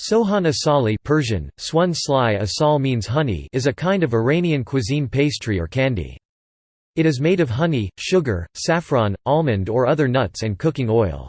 Sohan asali Persian, sohan asali asal means honey is a kind of Iranian cuisine pastry or candy. It is made of honey, sugar, saffron, almond or other nuts and cooking oil.